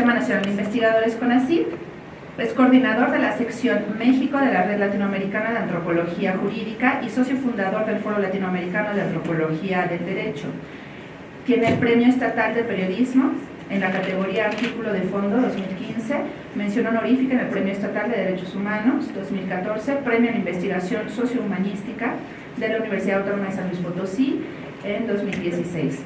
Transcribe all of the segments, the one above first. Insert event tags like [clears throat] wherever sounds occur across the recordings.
Sistema Nacional de Investigadores CONACYT, es coordinador de la sección México de la Red Latinoamericana de Antropología Jurídica y socio fundador del Foro Latinoamericano de Antropología del Derecho. Tiene el Premio Estatal de Periodismo en la categoría Artículo de Fondo 2015, mención honorífica en el Premio Estatal de Derechos Humanos 2014, Premio en Investigación Sociohumanística de la Universidad Autónoma de San Luis Potosí en 2016.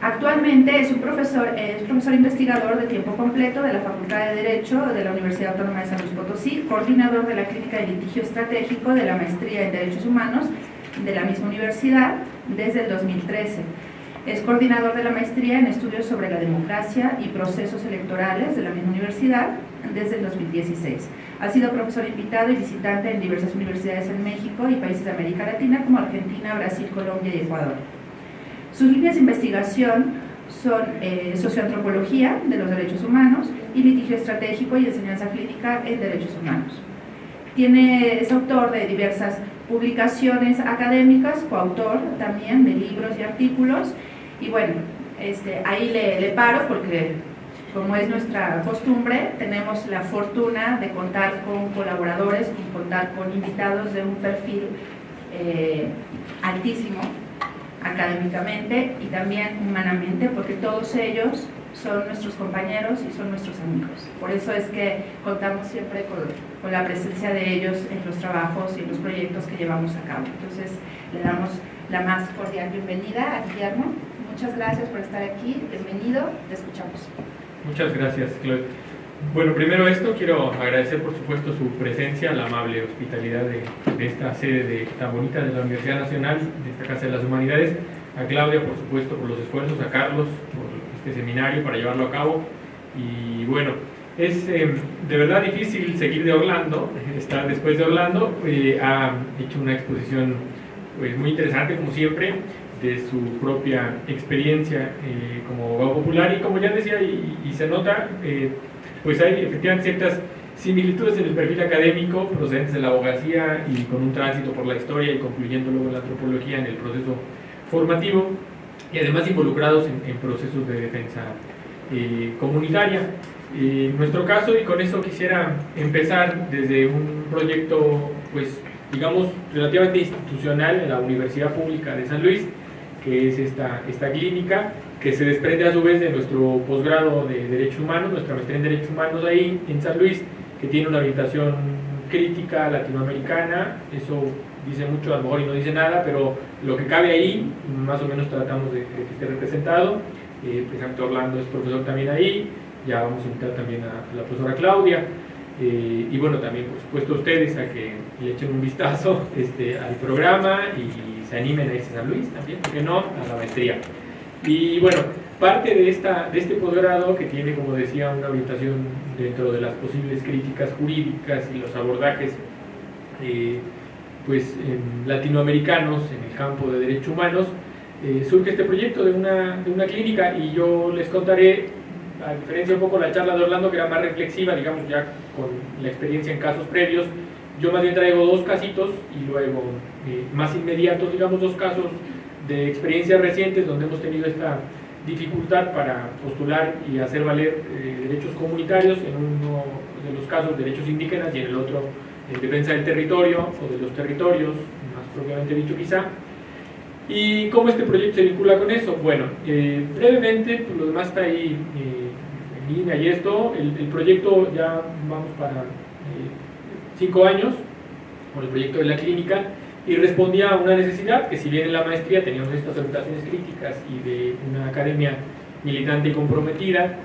Actualmente es un profesor, es profesor investigador de tiempo completo de la Facultad de Derecho de la Universidad Autónoma de San Luis Potosí, coordinador de la Clínica de Litigio Estratégico de la Maestría en Derechos Humanos de la misma universidad desde el 2013. Es coordinador de la maestría en estudios sobre la democracia y procesos electorales de la misma universidad desde el 2016. Ha sido profesor invitado y visitante en diversas universidades en México y países de América Latina como Argentina, Brasil, Colombia y Ecuador. Sus líneas de investigación son eh, socioantropología de los derechos humanos y litigio estratégico y enseñanza clínica en derechos humanos. Tiene, es autor de diversas publicaciones académicas, coautor también de libros y artículos, y bueno, este, ahí le, paro porque como es nuestra costumbre, tenemos la fortuna de contar con colaboradores, con contar con invitados de un perfil eh, altísimo académicamente y también humanamente, porque todos ellos son nuestros compañeros y son nuestros amigos. Por eso es que contamos siempre con, la presencia de ellos en los trabajos y en los proyectos que llevamos a cabo. Entonces, le damos la más cordial bienvenida a Guillermo. Muchas gracias por estar aquí. Bienvenido. Te escuchamos. Muchas gracias, Claude. Bueno, primero esto, quiero agradecer por supuesto su presencia, la amable hospitalidad de, esta sede de, tan bonita de la Universidad Nacional, de esta Casa de las Humanidades, a Claudia por supuesto por los esfuerzos, a Carlos por este seminario para llevarlo a cabo. Y bueno, es eh, de verdad difícil seguir de Orlando, estar después de Orlando, eh, ha hecho una exposición pues, muy interesante como siempre, de su propia experiencia eh, como abogado popular. Y como ya decía y, y se nota, eh, pues hay efectivamente ciertas similitudes en el perfil académico procedentes de la abogacía y con un tránsito por la historia y concluyendo luego la antropología en el proceso formativo y además involucrados en, en procesos de defensa eh, comunitaria. en nuestro caso, y con eso quisiera empezar desde un proyecto, pues digamos, relativamente institucional en la Universidad Pública de San Luis, que es esta, esta clínica, que se desprende a su vez de nuestro posgrado de Derechos Humanos, nuestra maestría en Derechos Humanos ahí en San Luis, que tiene una orientación crítica latinoamericana, eso dice mucho a lo mejor y no dice nada, pero lo que cabe ahí, más o menos tratamos de, que esté representado, eh, precisamente Orlando es profesor también ahí, ya vamos a invitar también a, a la profesora Claudia, eh, y bueno, también por supuesto ustedes a que le echen un vistazo [laughs] este, al programa y se animen a irse a San Luis también, ¿por qué no? A la maestría. Y bueno, parte de, esta, de este posgrado que tiene, como decía, una orientación dentro de las posibles críticas jurídicas y los abordajes eh, pues, latinoamericanos en el campo de derechos humanos, eh, surge este proyecto de una, de una clínica y yo les contaré a diferencia un poco de la charla de Orlando que era más reflexiva, digamos ya con la experiencia en casos previos, yo más bien traigo dos casitos y luego eh, más inmediatos, digamos dos casos de experiencias recientes donde hemos tenido esta dificultad para postular y hacer valer eh, derechos comunitarios, en uno de los casos derechos indígenas y en el otro en defensa del territorio o de los territorios, más propiamente dicho quizá. ¿Y cómo este proyecto se vincula con eso? Bueno, eh, brevemente, pues lo demás está ahí eh, en línea y esto, el, el, proyecto ya vamos para eh, cinco años con el proyecto de la clínica y respondía a una necesidad que si bien en la maestría teníamos estas orientaciones críticas y de una academia militante y comprometida,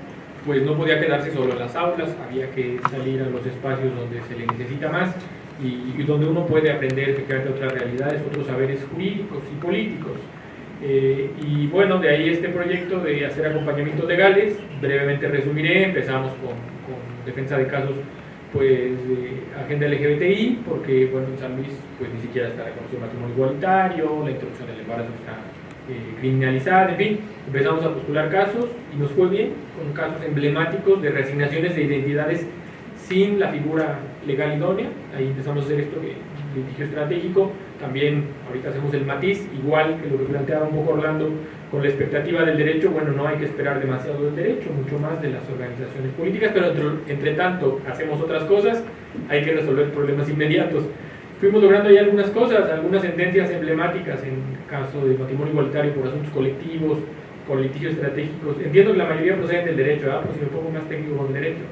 pues no podía quedarse solo en las aulas, había que salir a los espacios donde se le necesita más y, y donde uno puede aprender efectivamente otras realidades, otros saberes jurídicos y políticos. Eh, y bueno, de ahí este proyecto de hacer acompañamientos legales, brevemente resumiré, empezamos con defensa de casos pues agenda LGBTI, porque bueno, en San Luis pues ni siquiera está reconocido el matrimonio igualitario, la interrupción del embarazo está eh, criminalizada, en fin, empezamos a postular casos y nos fue bien, con casos emblemáticos de resignaciones de identidades sin la figura legal idónea, ahí empezamos a hacer esto que litigio estratégico, también ahorita hacemos el matiz, igual que lo que planteaba un poco Orlando con la expectativa del derecho, bueno, no hay que esperar demasiado del derecho, mucho más de las organizaciones políticas, pero entre, entre tanto hacemos otras cosas, hay que resolver problemas inmediatos. Fuimos logrando ahí algunas cosas, algunas sentencias emblemáticas en caso de matrimonio igualitario por asuntos colectivos, por litigios estratégicos. Entiendo que la mayoría proceden del derecho, ¿verdad? Pues si me pongo más técnico con derecho.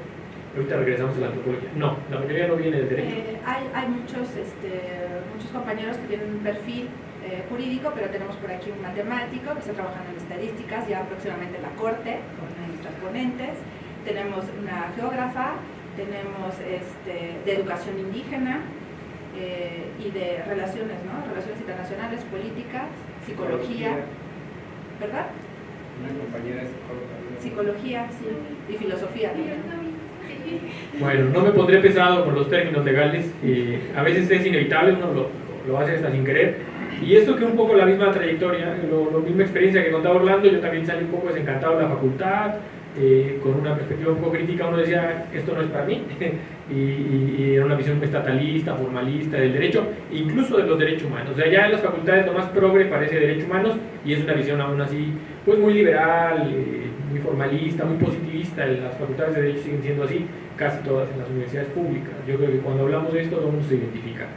Ahorita regresamos a la antropología. No, la mayoría no viene del derecho. Eh, hay, hay muchos, este, muchos compañeros que tienen un perfil eh, jurídico, pero tenemos por aquí un matemático que está trabajando en estadísticas, ya próximamente en la corte, con nuestras ponentes. Tenemos una geógrafa, tenemos este, de educación indígena eh, y de relaciones, ¿no? Relaciones internacionales, políticas, psicología, ¿verdad? Una compañera psicóloga. Psicología, sí, y filosofía también. [laughs] Bueno, no me pondré pesado con los términos legales, a veces es inevitable, uno lo, lo, hace hasta sin querer. Y esto que un poco la misma trayectoria, la misma experiencia que contaba Orlando, yo también salí un poco desencantado de la facultad, eh, con una perspectiva un poco crítica, uno decía, esto no es para mí, [laughs] y, era una visión estatalista, formalista del derecho, incluso de los derechos humanos. O sea, ya en las facultades lo más progre parece derechos humanos, y es una visión aún así, pues muy liberal, eh, muy formalista, muy positivista, las facultades de derecho siguen siendo así, casi todas en las universidades públicas. Yo creo que cuando hablamos de esto todo el mundo se identifica.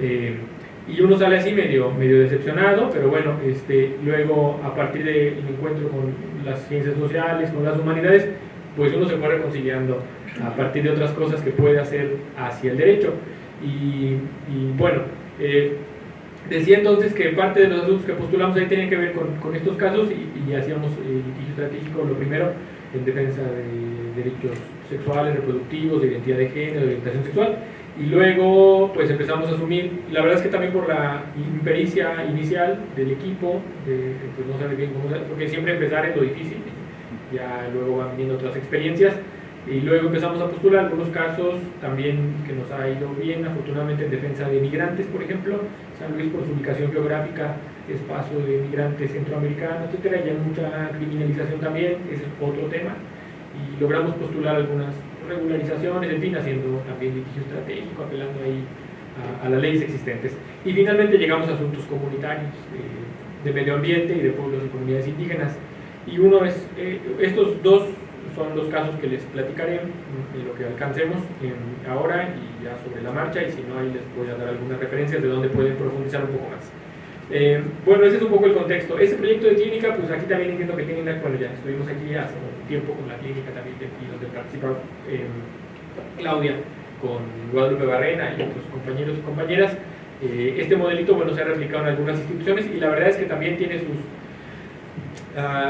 Eh, y uno sale así medio, medio decepcionado, pero bueno, este, luego a partir del encuentro con las ciencias sociales, con las humanidades, pues uno se fue reconciliando a partir de otras cosas que puede hacer hacia el derecho. Y, bueno, eh, decía entonces que parte de los asuntos que postulamos ahí tienen que ver con, estos casos y, hacíamos el litigio estratégico, lo primero, en defensa de derechos sexuales, reproductivos, de identidad de género, de orientación sexual, y luego pues empezamos a asumir, la verdad es que también por la impericia inicial del equipo, pues no sabe bien cómo porque siempre empezar es lo difícil, ya luego van viniendo otras experiencias, y luego empezamos a postular algunos casos también que nos ha ido bien, afortunadamente en defensa de migrantes, por ejemplo, San Luis por su ubicación geográfica es paso de migrantes centroamericanos, etcétera, y hay mucha criminalización también, ese es otro tema, y logramos postular algunas regularizaciones, en fin, haciendo también litigio estratégico, apelando ahí a, las leyes existentes. Y finalmente llegamos a asuntos comunitarios, de medio ambiente y de pueblos y comunidades indígenas. Y uno es, eh, estos dos son los casos que les platicaré de lo que alcancemos ahora y ya sobre la marcha, y si no, ahí les voy a dar algunas referencias de donde pueden profundizar un poco más. Eh, bueno, ese es un poco el contexto. Ese proyecto de clínica, pues aquí también entiendo que tienen, bueno, ya estuvimos aquí hace tiempo con la clínica también, y donde participa eh, Claudia, con Guadalupe Barrena y otros compañeros y compañeras. Eh, este modelito, bueno, se ha replicado en algunas instituciones y la verdad es que también tiene sus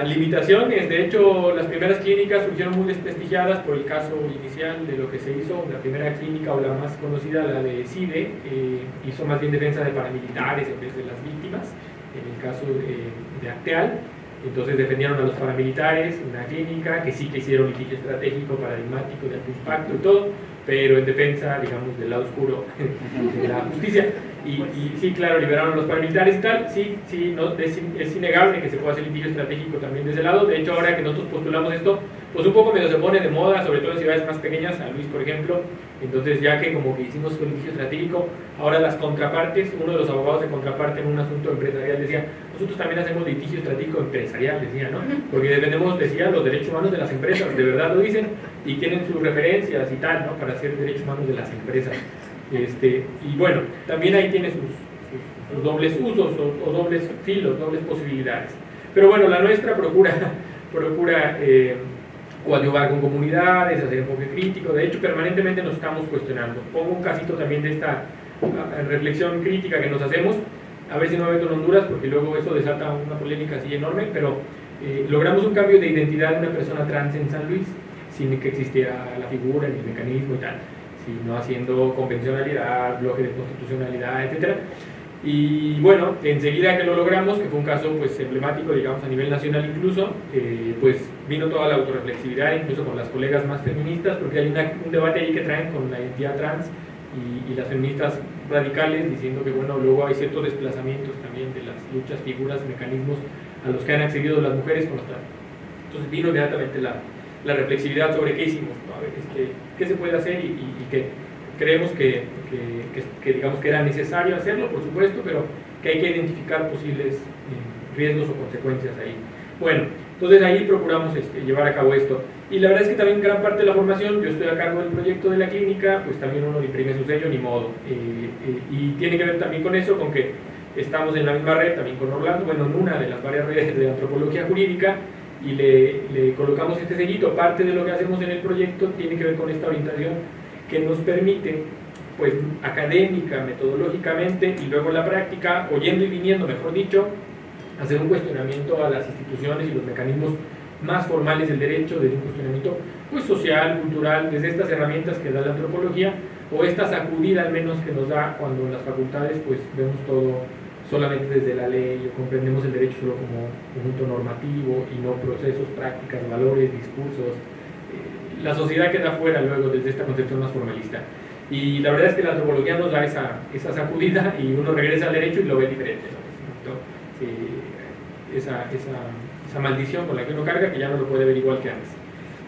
limitaciones. De hecho, las primeras clínicas surgieron muy desprestigiadas por el caso inicial de lo que se hizo. La primera clínica, o la más conocida, la de CIDE, eh, hizo más bien defensa de paramilitares en vez de las víctimas, en el caso de, de Acteal. Entonces defendieron a los paramilitares, una clínica que sí que hicieron litigio estratégico, paradigmático, de alto impacto y todo, pero en defensa, digamos, del lado oscuro [laughs] de la justicia. Y, sí, claro, liberaron a los paramilitares y tal, sí, sí, no, es, es, innegable que se pueda hacer litigio estratégico también de ese lado. De hecho, ahora que nosotros postulamos esto, pues un poco medio se pone de moda, sobre todo en ciudades más pequeñas, San Luis, por ejemplo. Entonces, ya que como que hicimos un litigio estratégico, ahora las contrapartes, uno de los abogados de contraparte en un asunto empresarial decía, nosotros también hacemos litigio estratégico empresarial, decía, ¿no? Porque defendemos, decía, los derechos humanos de las empresas, de verdad lo dicen, y tienen sus referencias y tal, ¿no? Para hacer derechos humanos de las empresas. Este, y bueno, también ahí tiene sus, dobles usos o, dobles filos, dobles posibilidades. Pero bueno, la nuestra procura, [laughs] procura eh, coadyuvar con comunidades, hacer enfoque crítico. De hecho, permanentemente nos estamos cuestionando. Pongo un casito también de esta reflexión crítica que nos hacemos. A ver si no meto en Honduras, porque luego eso desata una polémica así enorme, pero eh, logramos un cambio de identidad de una persona trans en San Luis, sin que existiera la figura, ni el mecanismo y tal sino haciendo convencionalidad, bloque de constitucionalidad, etc. Y bueno, enseguida que lo logramos, que fue un caso pues emblemático, digamos, a nivel nacional incluso, eh, pues vino toda la autorreflexividad, incluso con las colegas más feministas, porque hay un debate ahí que traen con la identidad trans y, las feministas radicales, diciendo que bueno, luego hay ciertos desplazamientos también de las luchas, figuras, mecanismos a los que han accedido las mujeres con Entonces vino inmediatamente la, la reflexividad sobre qué hicimos, ¿no? a ver, qué se puede hacer y, que creemos que, que, digamos que era necesario hacerlo, por supuesto, pero que hay que identificar posibles eh, riesgos o consecuencias ahí. Bueno, entonces ahí procuramos este, llevar a cabo esto. Y la verdad es que también gran parte de la formación, yo estoy a cargo del proyecto de la clínica, pues también uno imprime su sello, ni modo. Eh, eh, y tiene que ver también con eso, con que estamos en la misma red, también con Orlando, bueno, en una de las varias redes de antropología jurídica, y le, le colocamos este sellito. Parte de lo que hacemos en el proyecto tiene que ver con esta orientación que nos permite pues académica, metodológicamente y luego la práctica, oyendo y viniendo, mejor dicho, hacer un cuestionamiento a las instituciones y los mecanismos más formales del derecho, desde un cuestionamiento pues, social, cultural, desde estas herramientas que da la antropología o esta sacudida al menos que nos da cuando en las facultades pues vemos todo solamente desde la ley o comprendemos el derecho solo como conjunto normativo y no procesos, prácticas, valores, discursos. La sociedad queda fuera luego desde esta concepción más formalista. Y la verdad es que la antropología nos da esa, esa sacudida y uno regresa al derecho y lo ve diferente. Eh, esa, esa, esa, maldición con la que uno carga que ya no lo puede ver igual que antes.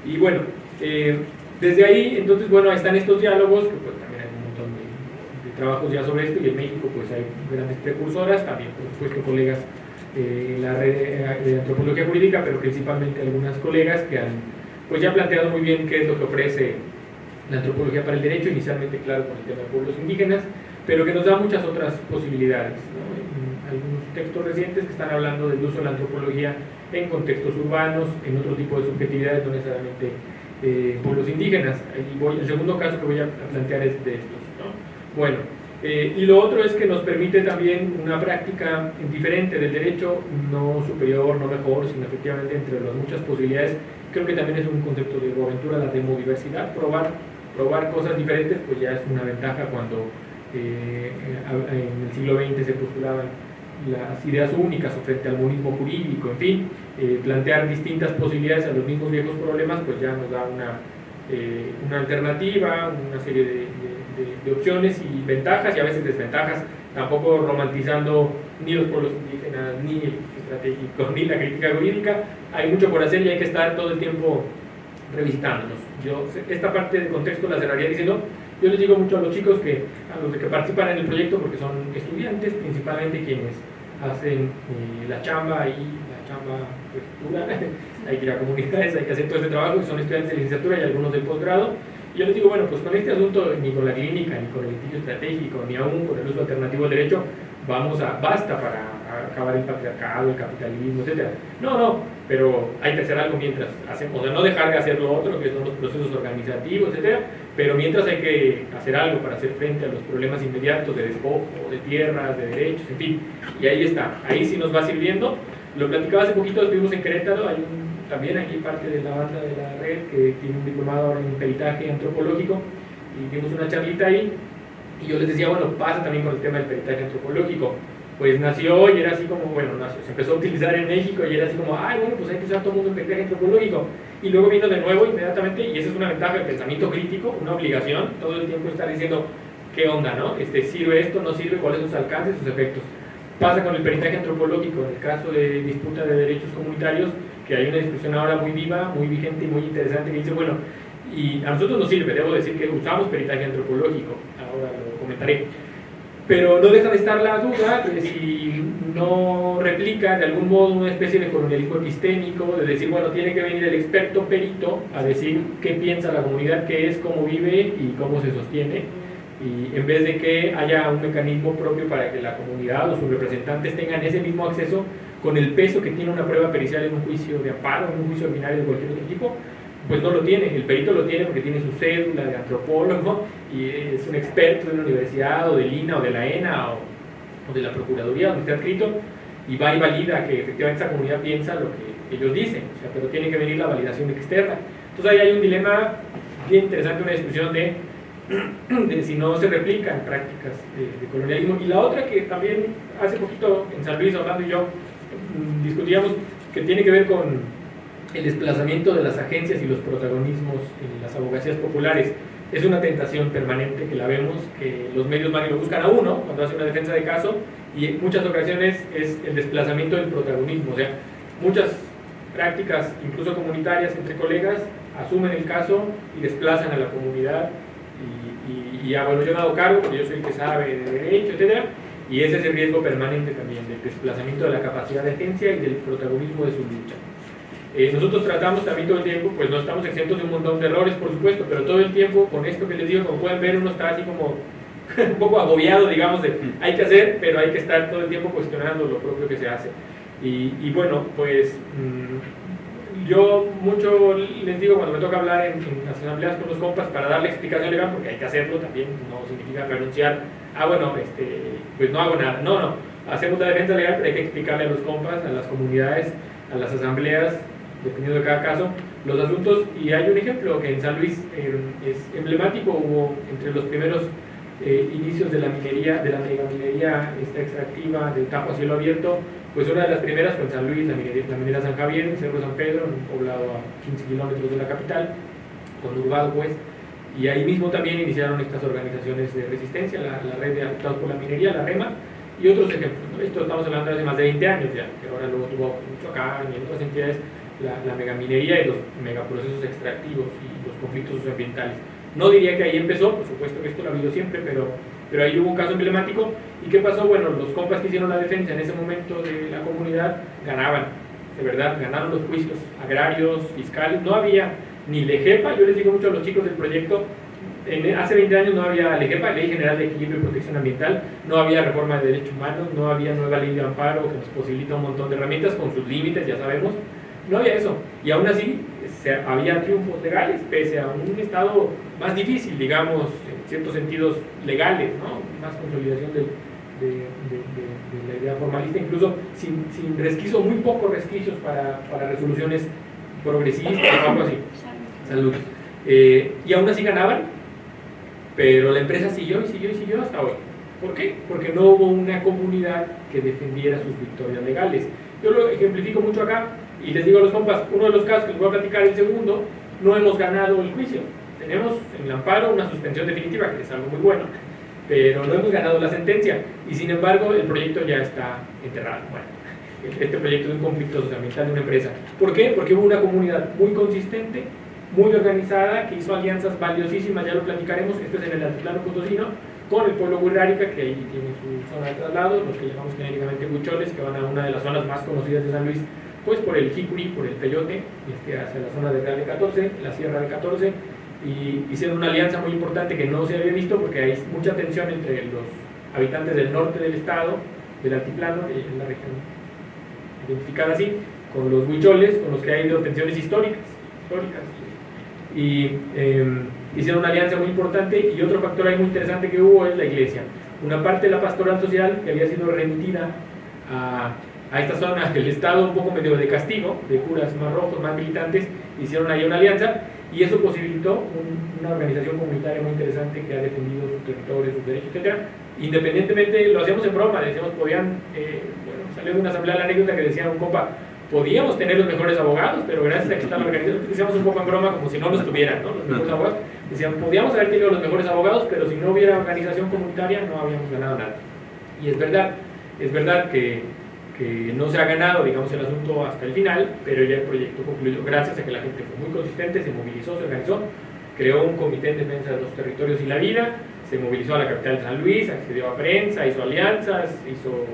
Y bueno, eh, desde ahí, entonces, bueno, están estos diálogos, que pues también hay un montón de, trabajos ya sobre esto, y en México pues hay grandes precursoras, también por supuesto colegas eh, en la red de antropología jurídica, pero principalmente algunas colegas que han pues ya planteado muy bien qué es lo que ofrece la antropología para el derecho, inicialmente claro con el tema de pueblos indígenas, pero que nos da muchas otras posibilidades. algunos textos recientes que están hablando del uso de la antropología en contextos urbanos, en otro tipo de subjetividades, no necesariamente eh, pueblos indígenas. Y voy, el segundo caso que voy a plantear es de estos. Bueno, eh, y lo otro es que nos permite también una práctica diferente del derecho, no superior, no mejor, sino efectivamente entre las muchas posibilidades. Creo que también es un concepto de aventura la demodiversidad, probar probar cosas diferentes, pues ya es una ventaja cuando eh, en el siglo XX se postulaban las ideas únicas frente al monismo jurídico, en fin, eh, plantear distintas posibilidades a los mismos viejos problemas, pues ya nos da una, eh, una alternativa, una serie de, opciones y ventajas y a veces desventajas, tampoco romantizando ni los pueblos indígenas, ni el estratégico, [laughs] ni la crítica jurídica, hay mucho por hacer y hay que estar todo el tiempo revisitándonos. Yo esta parte del contexto la cerraría diciendo, yo les digo mucho a los chicos que, a los que participan en el proyecto, porque son estudiantes, principalmente quienes hacen eh, la chamba y la chamba pues, dura, [laughs] hay que ir a comunidades, hay que hacer todo este trabajo, son estudiantes de licenciatura y algunos del posgrado, y yo les digo, bueno, pues con este asunto, ni con la clínica, ni con el litigio estratégico, ni aún con el uso alternativo del derecho, vamos a, basta para acabar el patriarcado, el capitalismo, etc. No, no, pero hay que hacer algo mientras hacemos, o sea, no dejar de hacer lo otro, que son los procesos organizativos, etc. Pero mientras hay que hacer algo para hacer frente a los problemas inmediatos de despojo, de tierras, de derechos, en fin. Y ahí está, ahí sí nos va sirviendo. Lo platicaba hace poquito, estuvimos en Querétaro, hay también aquí parte de la banda de la red que tiene un diplomado ahora en peritaje antropológico y vimos una charlita ahí y yo les decía, bueno, pasa también con el tema del peritaje antropológico pues nació y era así como, bueno, nació, se empezó a utilizar en México y era así como, ay, bueno, pues hay que usar todo el mundo en peritaje antropológico. Y luego vino de nuevo inmediatamente, y esa es una ventaja del pensamiento crítico, una obligación, todo el tiempo estar diciendo, ¿qué onda, no? Este, ¿Sirve esto, no sirve? ¿Cuáles son sus alcances, sus efectos? Pasa con el peritaje antropológico, en el caso de disputa de derechos comunitarios, que hay una discusión ahora muy viva, muy vigente y muy interesante que dice, bueno, y a nosotros nos sirve, debo decir que usamos peritaje antropológico, ahora lo comentaré. Pero no deja de estar la duda de si no replica de algún modo una especie de colonialismo epistémico, de decir, bueno, tiene que venir el experto perito a decir qué piensa la comunidad, qué es, cómo vive y cómo se sostiene, y en vez de que haya un mecanismo propio para que la comunidad o sus representantes tengan ese mismo acceso con el peso que tiene una prueba pericial en un juicio de amparo, en un juicio ordinario de cualquier otro tipo, pues no lo tiene, el perito lo tiene porque tiene su cédula de antropólogo y es un experto de una universidad o del INA o de la ENA o, de la Procuraduría donde está escrito y va y valida que efectivamente esa comunidad piensa lo que ellos dicen, o sea, pero tiene que venir la validación externa. Entonces ahí hay un dilema bien interesante, una discusión de, [clears throat] de si no se replican prácticas de, colonialismo. Y la otra que también hace poquito en San Luis, Orlando y yo discutíamos, que tiene que ver con el desplazamiento de las agencias y los protagonismos en las abogacías populares es una tentación permanente que la vemos, que los medios y lo buscan a uno cuando hace una defensa de caso y en muchas ocasiones es el desplazamiento del protagonismo, o sea, muchas prácticas, incluso comunitarias entre colegas, asumen el caso y desplazan a la comunidad y, y, y bueno, yo he dado cargo porque yo soy el que sabe de derecho, etc. Y ese es el riesgo permanente también del desplazamiento de la capacidad de agencia y del protagonismo de su lucha. Eh, nosotros tratamos también todo el tiempo, pues no estamos exentos de un montón de errores, por supuesto, pero todo el tiempo con esto que les digo, como pueden ver, uno está así como [laughs] un poco agobiado, digamos, de hay que hacer, pero hay que estar todo el tiempo cuestionando lo propio que se hace. Y, y bueno, pues mm, yo mucho les digo cuando me toca hablar en, en, asambleas con los compas para darle explicación legal, porque hay que hacerlo también, no significa renunciar, ah bueno, este, pues no hago nada, no, no, hacemos la defensa legal, pero hay que explicarle a los compas, a las comunidades, a las asambleas, dependiendo de cada caso, los asuntos, y hay un ejemplo que en San Luis eh, es emblemático, hubo entre los primeros eh, inicios de la minería, de la megaminería esta extractiva del Tajo a cielo abierto, pues una de las primeras fue en San Luis, la minería, la minera San Javier, Cerro San Pedro, un poblado a 15 kilómetros de la capital, conurbado pues, y ahí mismo también iniciaron estas organizaciones de resistencia, la, la red de afectados por la minería, la REMA, y otros ejemplos. ¿no? Esto estamos hablando de hace más de 20 años ya, que ahora luego tuvo Michoacán y en otras entidades la, la megaminería y los megaprocesos extractivos y los conflictos socioambientales. No diría que ahí empezó, por supuesto que esto lo ha habido siempre, pero, pero ahí hubo un caso emblemático. ¿Y qué pasó? Bueno, los compas que hicieron la defensa en ese momento de la comunidad ganaban, de verdad, ganaron los juicios agrarios, fiscales. No había ni LEGEPA, yo les digo mucho a los chicos del proyecto, en, hace 20 años no había LEGEPA, Ley General de Equilibrio y Protección Ambiental, no había reforma de derechos humanos, no había nueva ley de amparo que nos posibilita un montón de herramientas con sus límites, ya sabemos, no había eso. Y aún así se, había triunfos legales, pese a un estado más difícil, digamos, en ciertos sentidos legales, ¿no? más consolidación de, la idea formalista, incluso sin, sin resquicios, muy pocos resquicios para, para resoluciones progresistas o algo así. Salud. Eh, y aún así ganaban, pero la empresa siguió y siguió y siguió hasta hoy. ¿Por qué? Porque no hubo una comunidad que defendiera sus victorias legales. Yo lo ejemplifico mucho acá y les digo a los compas, uno de los casos que les voy a platicar, el segundo, no hemos ganado el juicio. Tenemos en el amparo una suspensión definitiva, que es algo muy bueno, pero no hemos ganado la sentencia y sin embargo el proyecto ya está enterrado. Bueno, este proyecto es un conflicto socioambiental de una empresa. ¿Por qué? Porque hubo una comunidad muy consistente, muy organizada, que hizo alianzas valiosísimas, ya lo platicaremos, esto es en el altiplano potosino, con el pueblo Huirrárica, que ahí tiene su zona de traslado, los que llamamos genéricamente huicholes, que van a una de las zonas más conocidas de San Luis, pues por el Jicuri, por el Peyote, este, hacia la zona de Real de 14, la Sierra de 14, y hicieron una alianza muy importante que no se había visto porque hay mucha tensión entre los habitantes del norte del estado, del altiplano, en la región identificada así, con los huicholes, con los que ha habido tensiones históricas, históricas y eh, hicieron una alianza muy importante y otro factor ahí muy interesante que hubo es la iglesia. Una parte de la pastoral social que había sido remitida a, a esta zona del Estado un poco medio de castigo, de curas más rojos, más militantes, hicieron ahí una alianza y eso posibilitó un, una organización comunitaria muy interesante que ha defendido su territorio, sus derechos, etc. Independientemente, lo hacíamos en broma, decíamos, podían, eh, bueno, salió de una asamblea la anécdota que decía un copa, podíamos tener los mejores abogados, pero gracias a que está la organización, decíamos un poco en broma como si no los tuvieran, ¿no? Los mejores abogados. Decían, podíamos haber tenido los mejores abogados, pero si no hubiera organización comunitaria no habíamos ganado nada. Y es verdad, es verdad que, que no se ha ganado, digamos, el asunto hasta el final, pero ya el proyecto concluyó gracias a que la gente fue muy consistente, se movilizó, se organizó, creó un comité en defensa de los territorios y la vida, se movilizó a la capital de San Luis, accedió a prensa, hizo alianzas, hizo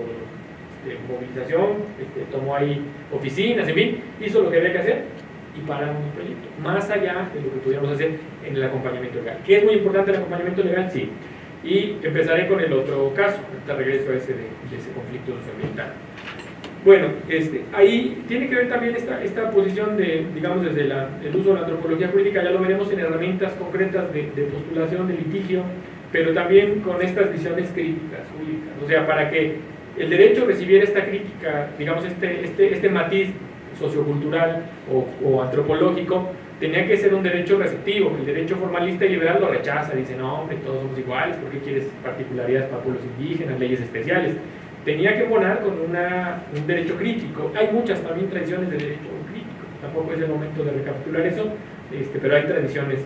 de movilización, este, tomó ahí oficinas, en fin, hizo lo que había que hacer y pararon el proyecto, más allá de lo que pudiéramos hacer en el acompañamiento legal. ¿Qué es muy importante el acompañamiento legal? Sí. Y empezaré con el otro caso, hasta regreso a ese de, de ese conflicto socioambiental. Bueno, este, ahí tiene que ver también esta, esta posición de, digamos, desde la, el uso de la antropología jurídica, ya lo veremos en herramientas concretas de, de postulación, de litigio, pero también con estas visiones críticas jurídicas. O sea, para que el derecho recibiera esta crítica, digamos, este, este, este matiz sociocultural o, o, antropológico, tenía que ser un derecho receptivo. El derecho formalista y liberal lo rechaza, dice, no, hombre, todos somos iguales, ¿por qué quieres particularidades para pueblos indígenas, leyes especiales? Tenía que abonar con una, un derecho crítico. Hay muchas también tradiciones de derecho crítico, tampoco es el momento de recapitular eso, este, pero hay tradiciones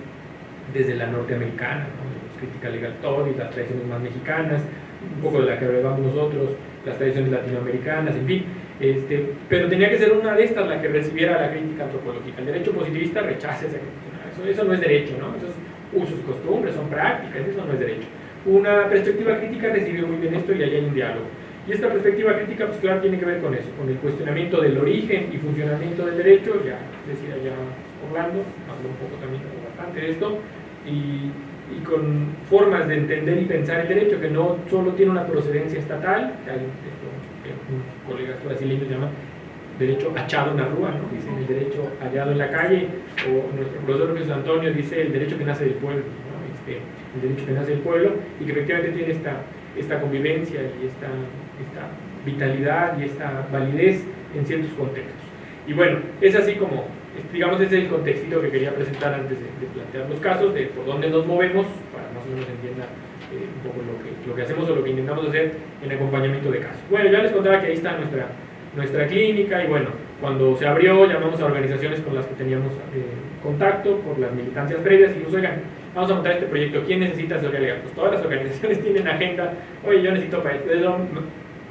desde la norteamericana, ¿no? crítica legal y las tradiciones más mexicanas, un poco de la que hablamos nosotros, las tradiciones latinoamericanas, en fin. Este, pero tenía que ser una de estas la que recibiera la crítica antropológica. El derecho positivista rechaza esa crítica. Eso, eso no es derecho, ¿no? Esos usos, costumbres, son prácticas, eso no es derecho. una perspectiva crítica recibe muy bien esto y ahí hay un diálogo. Y esta perspectiva crítica, pues claro, tiene que ver con eso, con el cuestionamiento del origen y funcionamiento del derecho, ya decía ya Orlando, habló un poco también bastante de esto, y, y, con formas de entender y pensar el derecho que no solo tiene una procedencia estatal, que hay colegas brasileños llaman derecho achado en la rúa, ¿no? dicen el derecho hallado en la calle, o nuestro profesor Jesús Antonio dice el derecho que nace del pueblo, ¿no? este, el derecho que nace del pueblo, y que efectivamente tiene esta, esta convivencia y esta, esta vitalidad y esta validez en ciertos contextos. Y bueno, es así como, digamos, ese es el contextito que quería presentar antes de, de plantear los casos, de por dónde nos movemos, para más o menos entienda eh, un poco lo que, lo que hacemos o lo que intentamos hacer en acompañamiento de casos. Bueno, ya les contaba que ahí está nuestra nuestra clínica y bueno, cuando se abrió llamamos a organizaciones con las que teníamos eh, contacto por las militancias previas y dijimos, oigan, vamos a montar este proyecto, ¿quién necesita asesoría legal? Pues todas las organizaciones [laughs] tienen agenda, oye, yo necesito para desde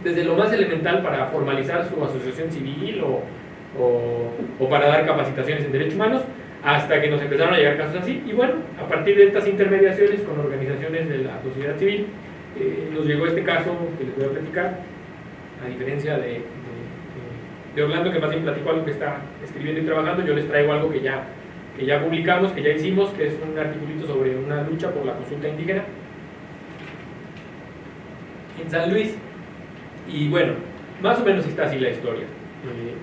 desde lo más elemental para formalizar su asociación civil o, o, para dar capacitaciones en derechos humanos, hasta que nos empezaron a llegar casos así. Y bueno, a partir de estas intermediaciones con organizaciones de la sociedad civil, eh, nos llegó este caso que les voy a platicar, a diferencia de, de Orlando, que más bien platicó algo que está escribiendo y trabajando, yo les traigo algo que ya, que ya publicamos, que ya hicimos, que es un articulito sobre una lucha por la consulta indígena en San Luis. Y bueno, más o menos está así la historia. Eh,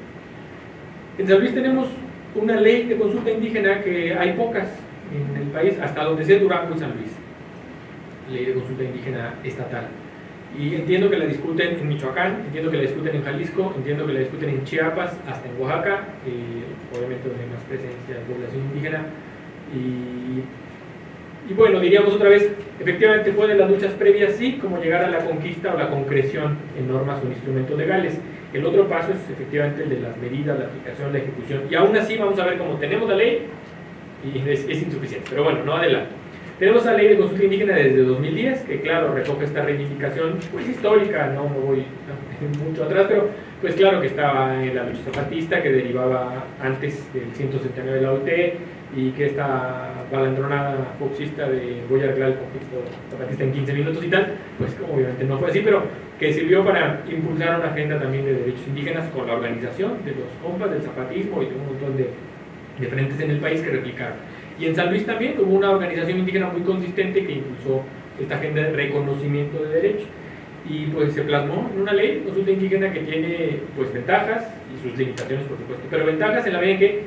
en San Luis tenemos una ley de consulta indígena que hay pocas en el país, hasta donde sea Durango y San Luis. Ley de consulta indígena estatal. Y entiendo que la discuten en Michoacán, entiendo que la discuten en Jalisco, entiendo que la discuten en Chiapas, hasta en Oaxaca, obviamente donde hay más presencia de población indígena. Y, y, bueno, diríamos otra vez, efectivamente fue de las luchas previas, sí, como llegar a la conquista o la concreción en normas o en instrumentos legales. El otro paso es efectivamente el de las medidas, la aplicación, la ejecución. Y aún así vamos a ver cómo tenemos la ley y es, insuficiente. Pero bueno, no adelanto. Tenemos la ley de consulta indígena desde 2010, que claro, recoge esta reivindicación pues histórica, no me voy [laughs] mucho atrás, pero pues claro que estaba en la lucha zapatista, que derivaba antes del 179 de la OIT, y que esta balandronada foxista de voy a arreglar el conflicto zapatista en 15 minutos y tal, pues obviamente no fue así, pero que sirvió para impulsar una agenda también de derechos indígenas con la organización de los compas del zapatismo y de un montón de, de frentes en el país que replicaron. Y en San Luis también hubo una organización indígena muy consistente que impulsó esta agenda de reconocimiento de derechos. Y pues se plasmó en una ley, consulta indígena que tiene pues ventajas y sus limitaciones por supuesto, pero ventajas en la medida que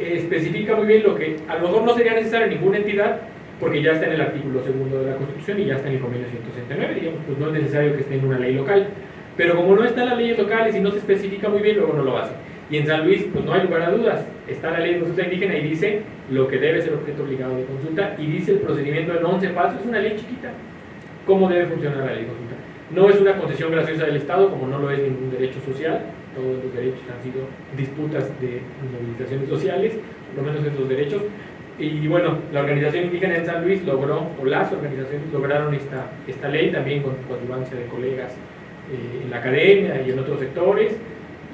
especifica muy bien lo que a lo mejor no sería necesario en ninguna entidad porque ya está en el artículo segundo de la Constitución y ya está en el convenio 169, digamos, pues no es necesario que esté en una ley local. Pero como no está en las leyes locales y no se especifica muy bien, luego no lo hace. Y en San Luis, pues no hay lugar a dudas. Está la ley de consulta indígena y dice lo que debe ser objeto obligado de consulta y dice el procedimiento en 11 pasos. Es una ley chiquita. ¿Cómo debe funcionar la ley de consulta? No es una concesión graciosa del Estado, como no lo es ningún derecho social. Todos los derechos han sido disputas de movilizaciones sociales, por lo menos estos derechos. Y bueno, la organización indígena en San Luis logró, o las organizaciones lograron esta, esta ley, también con coadyuvancia de colegas eh, en la academia y en otros sectores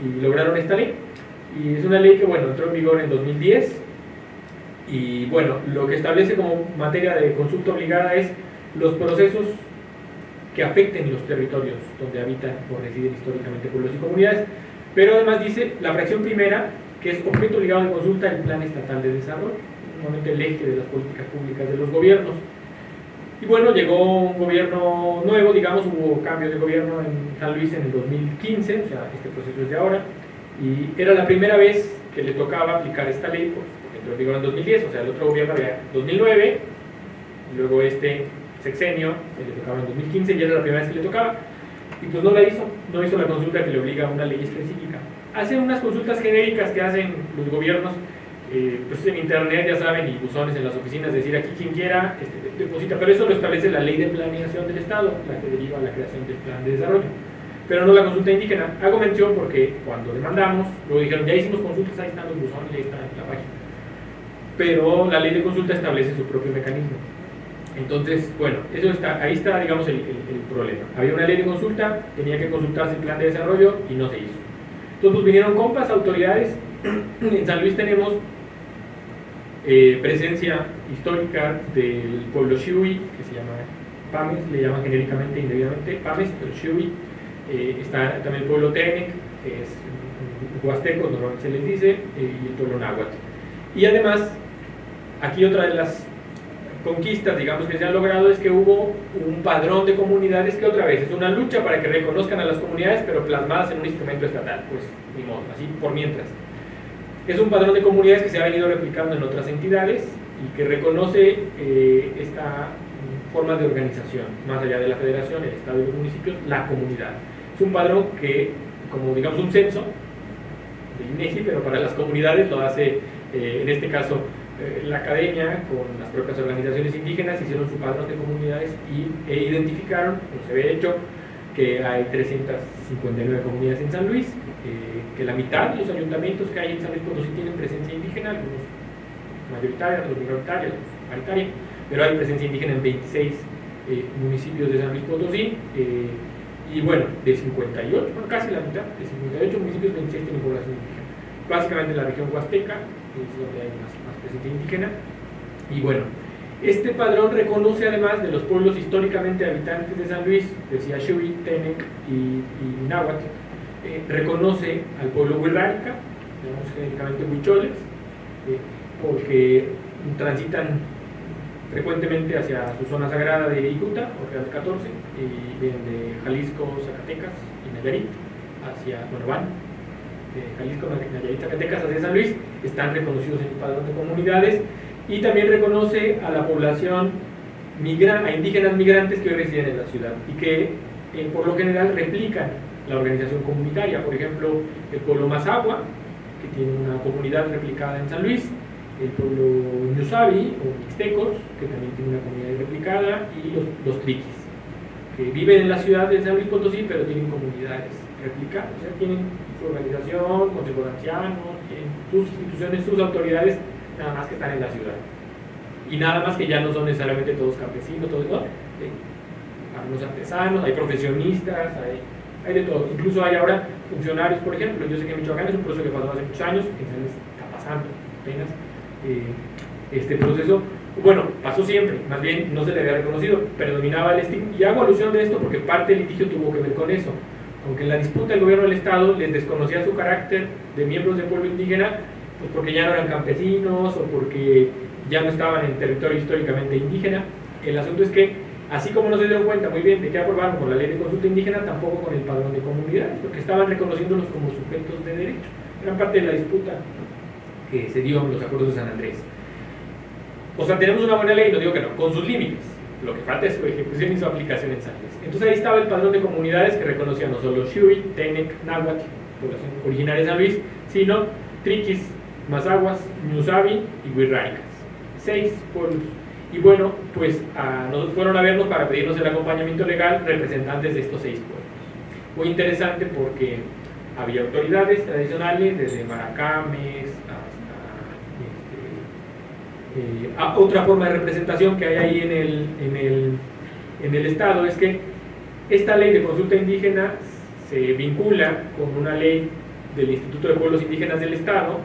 y lograron esta ley. Y es una ley que, bueno, entró en vigor en 2010 y, bueno, lo que establece como materia de consulta obligada es los procesos que afecten los territorios donde habitan o residen históricamente pueblos y comunidades, pero además dice la fracción primera, que es objeto obligado de consulta el Plan Estatal de Desarrollo, normalmente el eje de las políticas públicas de los gobiernos. Y bueno, llegó un gobierno nuevo, digamos, hubo cambio de gobierno en San Luis en el 2015, o sea, este proceso es de ahora, y era la primera vez que le tocaba aplicar esta ley, pues, porque entró en vigor en 2010, o sea, el otro gobierno había 2009, y luego este sexenio, que le tocaba en 2015, y era la primera vez que le tocaba, y pues no la hizo, no hizo la consulta que le obliga a una ley específica. Hacen unas consultas genéricas que hacen los gobiernos eh, pues en internet, ya saben, y buzones en las oficinas, decir aquí quien quiera este, deposita, pero eso lo establece la ley de planeación del Estado, la que deriva la creación del plan de desarrollo, pero no la consulta indígena. Hago mención porque cuando demandamos, luego dijeron, ya hicimos consultas, ahí están los buzones, ahí está la página, pero la ley de consulta establece su propio mecanismo. Entonces, bueno, eso está, ahí está, digamos, el, el, el problema. Había una ley de consulta, tenía que consultarse el plan de desarrollo y no se hizo. Entonces, pues vinieron compas, autoridades. [clears throat] En San Luis tenemos eh, presencia histórica del pueblo Shui, que se llama PAMES, le llaman genéricamente indebidamente PAMES, pero Shui, eh, está también el pueblo Tenec, que es huasteco, normalmente se les dice, eh, y el pueblo náhuatl. Y además, aquí otra de las conquistas, digamos, que se han logrado es que hubo un padrón de comunidades que otra vez es una lucha para que reconozcan a las comunidades, pero plasmadas en un instrumento estatal, pues ni modo, así por mientras. Es un padrón de comunidades que se ha venido replicando en otras entidades y que reconoce eh, esta forma de organización, más allá de la federación, el Estado y los municipios, la comunidad. Es un padrón que, como digamos un censo de INEGI, pero para las comunidades lo hace, eh, en este caso, eh, la academia con las propias organizaciones indígenas hicieron su padrón de comunidades y, e identificaron, como se ve hecho, que hay 359 comunidades en San Luis, eh, que la mitad de los ayuntamientos que hay en San Luis Potosí tienen presencia indígena, algunos mayoritaria, otros minoritaria, otros paritaria, pero hay presencia indígena en 26 eh, municipios de San Luis Potosí, y bueno, de 58, bueno, casi la mitad, de 58 municipios, 26 tienen población indígena. Básicamente en la región huasteca, es donde hay más, presencia indígena, y bueno, este padrón reconoce además de los pueblos históricamente habitantes de San Luis, decía Shui, Tenec y, y eh, reconoce al pueblo huirrárica, digamos genéricamente huicholes, eh, porque transitan frecuentemente hacia su zona sagrada de Icuta, o Real 14, y vienen de Jalisco, Zacatecas y Nayarit, hacia, van de Jalisco, Nayarit, Zacatecas hacia San Luis, están reconocidos en el padrón de comunidades, y también reconoce a la población migra, a indígenas migrantes que hoy residen en la ciudad y que eh, por lo general replican la organización comunitaria, por ejemplo el pueblo Mazagua, que tiene una comunidad replicada en San Luis, el pueblo Ñusabi o Mixtecos, que también tiene una comunidad replicada, y los, los Triquis, que viven en la ciudad de San Luis Potosí, pero tienen comunidades replicadas, o sea, tienen su organización, consejos ancianos, tienen sus instituciones, sus autoridades nada más que están en la ciudad. Y nada más que ya no son necesariamente todos campesinos, todos, ¿no? algunos artesanos, hay profesionistas, hay, hay, de todo. Incluso hay ahora funcionarios, por ejemplo, yo sé que Michoacán es un proceso que pasó hace muchos años, que está pasando apenas eh, este proceso. Bueno, pasó siempre, más bien no se le había reconocido, predominaba el estigma. Y hago alusión de esto porque parte del litigio tuvo que ver con eso. Aunque en la disputa el gobierno del Estado les desconocía su carácter de miembros del pueblo indígena, pues porque ya no eran campesinos o porque ya no estaban en territorio históricamente indígena. El asunto es que, así como no se dieron cuenta muy bien de que aprobaron con la ley de consulta indígena, tampoco con el padrón de comunidades, porque estaban reconociéndolos como sujetos de derecho. Eran parte de la disputa que se dio en los acuerdos de San Andrés. O sea, tenemos una buena ley, no digo que no, con sus límites. Lo que falta es su ejecución y su aplicación en San Luis. Entonces ahí estaba el padrón de comunidades que reconocía no solo Shui, Tenec, Náhuatl, población originaria de San Luis, sino Triquis, Mazaguas, Ñusabi y Huirraicas. Seis pueblos. Y bueno, pues a, nos fueron a vernos para pedirnos el acompañamiento legal representantes de estos seis pueblos. Muy interesante porque había autoridades tradicionales, desde Maracames hasta este, eh, a otra forma de representación que hay ahí en el, en, el, en el Estado es que esta ley de consulta indígena se vincula con una ley del Instituto de Pueblos Indígenas del Estado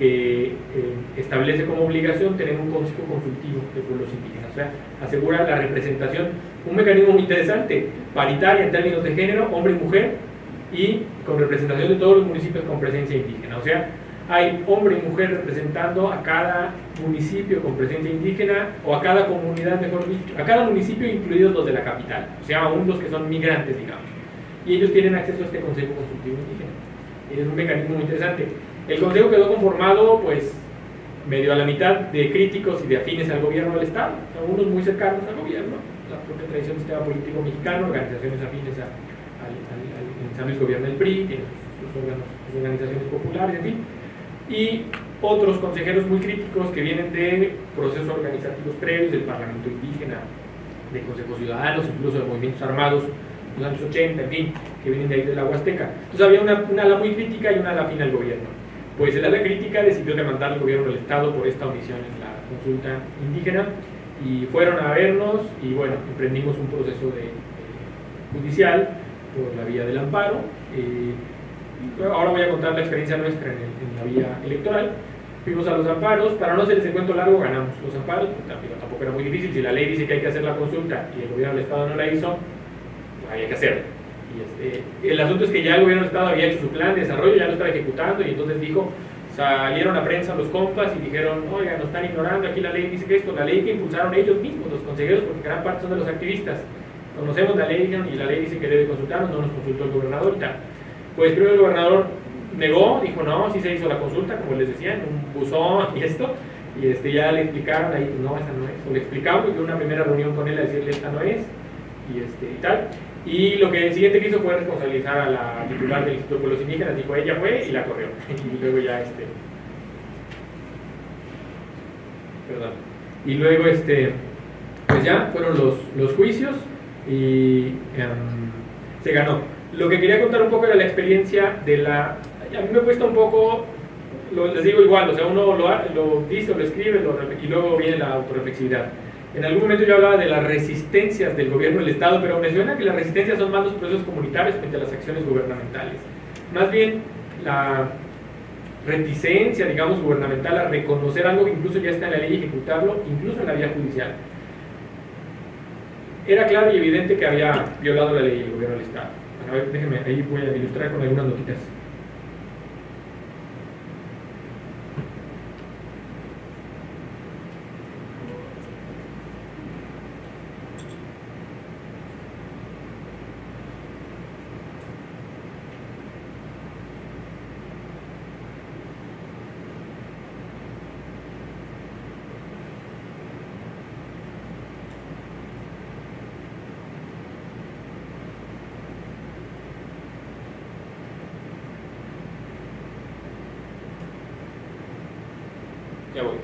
que eh, establece como obligación tener un consejo consultivo de pueblos indígenas, o sea, asegura la representación, un mecanismo muy interesante, paritaria en términos de género, hombre y mujer, y con representación de todos los municipios con presencia indígena, o sea, hay hombre y mujer representando a cada municipio con presencia indígena o a cada comunidad, mejor dicho, a cada municipio incluidos los de la capital, o sea, aún los que son migrantes, digamos, y ellos tienen acceso a este consejo consultivo indígena. Es un mecanismo muy interesante. El Consejo quedó conformado, pues, medio a la mitad de críticos y de afines al gobierno del Estado, algunos muy cercanos al gobierno, la propia tradición del sistema político mexicano, organizaciones afines a, al, al, en San Luis gobierno del PRI, sus, organizaciones populares, en fin, y otros consejeros muy críticos que vienen de procesos organizativos previos del Parlamento indígena, de consejos ciudadanos, incluso de movimientos armados los años 80, en fin, que vienen de ahí de la Huasteca. Entonces había una, una ala muy crítica y una ala afín al gobierno. Pues el ala crítica decidió demandar al gobierno del Estado por esta omisión en la consulta indígena y fueron a vernos y bueno, emprendimos un proceso de, de judicial por la vía del amparo. Eh, ahora voy a contar la experiencia nuestra en, el, la vía electoral. fuimos a los amparos, para no hacer ese cuento largo ganamos los amparos, tampoco, tampoco era muy difícil, si la ley dice que hay que hacer la consulta y el gobierno del Estado no la hizo, pues había que hacerla. Y este, el asunto es que ya el gobierno del Estado había hecho su plan de desarrollo, ya lo estaba ejecutando y entonces dijo, salieron a prensa los compas y dijeron, oiga, nos están ignorando, aquí la ley dice que esto, la ley que impulsaron ellos mismos, los consejeros, porque gran parte son de los activistas. Conocemos la ley y la ley dice que debe consultarnos, no nos consultó el gobernador y tal. Pues primero el gobernador negó, dijo no, sí se hizo la consulta, como les decía, en un buzón y esto, y este, ya le explicaron ahí, no, esa no es, o le explicamos, y una primera reunión con él a decirle esta no es, y, este, y tal. Y lo que el siguiente que hizo fue responsabilizar a la titular del Instituto de Pueblos Indígenas, dijo ella fue y la corrió. [laughs] Y luego ya este. Perdón. Y luego este. Pues ya fueron los, los juicios y um, se ganó. Lo que quería contar un poco era la experiencia de la. A mí me cuesta un poco, lo, les digo igual, o sea, uno lo, lo dice lo escribe lo, y luego viene la autorreflexividad. En algún momento yo hablaba de las resistencias del gobierno del Estado, pero me suena que las resistencias son más los procesos comunitarios frente a las acciones gubernamentales. Más bien la reticencia, digamos, gubernamental a reconocer algo que incluso ya está en la ley y ejecutarlo, incluso en la vía judicial. Era claro y evidente que había violado la ley el gobierno del Estado. A ver, déjenme, ahí voy a ilustrar con algunas notitas. Ya voy.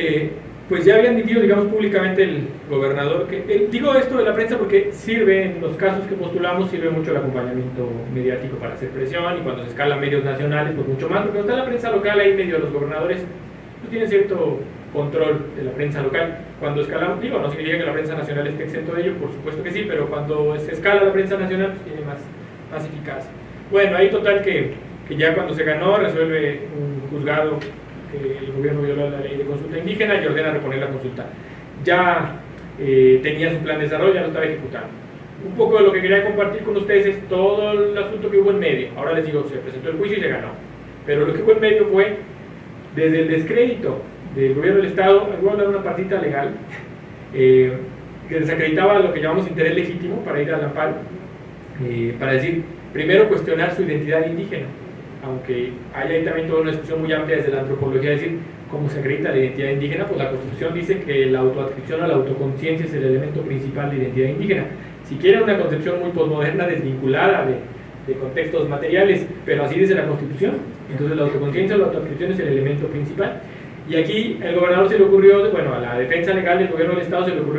Eh, pues ya habían dicho, digamos, públicamente el gobernador que... eh, digo esto de la prensa porque sirve, en los casos que postulamos, sirve mucho el acompañamiento mediático para hacer presión y cuando se escala medios nacionales, pues mucho más, porque cuando está la prensa local ahí medio los gobernadores pues, tienen cierto control de la prensa local. Cuando escalamos, digo, no significa que la prensa nacional esté exento de ello, por supuesto que sí, pero cuando se escala la prensa nacional, pues tiene más, más eficacia. Bueno, ahí total que, que ya cuando se ganó, resuelve un juzgado que el gobierno violó la ley de consulta indígena y ordena reponer la consulta. Ya eh, tenía su plan de desarrollo, ya lo estaba ejecutando. Un poco de lo que quería compartir con ustedes es todo el asunto que hubo en medio. Ahora les digo, se presentó el juicio y se ganó. Pero lo que hubo en medio fue, desde el descrédito del gobierno del Estado, voy a de una partita legal, [laughs] eh, que desacreditaba lo que llamamos interés legítimo para ir al amparo, eh, para decir, primero cuestionar su identidad indígena aunque hay ahí también toda una discusión muy amplia desde la antropología, es decir, cómo se acredita la identidad indígena, pues la Constitución dice que la autoadscripción o la autoconciencia es el elemento principal de identidad indígena. Si quieren una concepción muy posmoderna, desvinculada de, contextos materiales, pero así dice la Constitución, entonces la autoconciencia o la autoadscripción es el elemento principal. Y aquí el gobernador se le ocurrió, bueno, a la defensa legal del gobierno del Estado se le ocurrió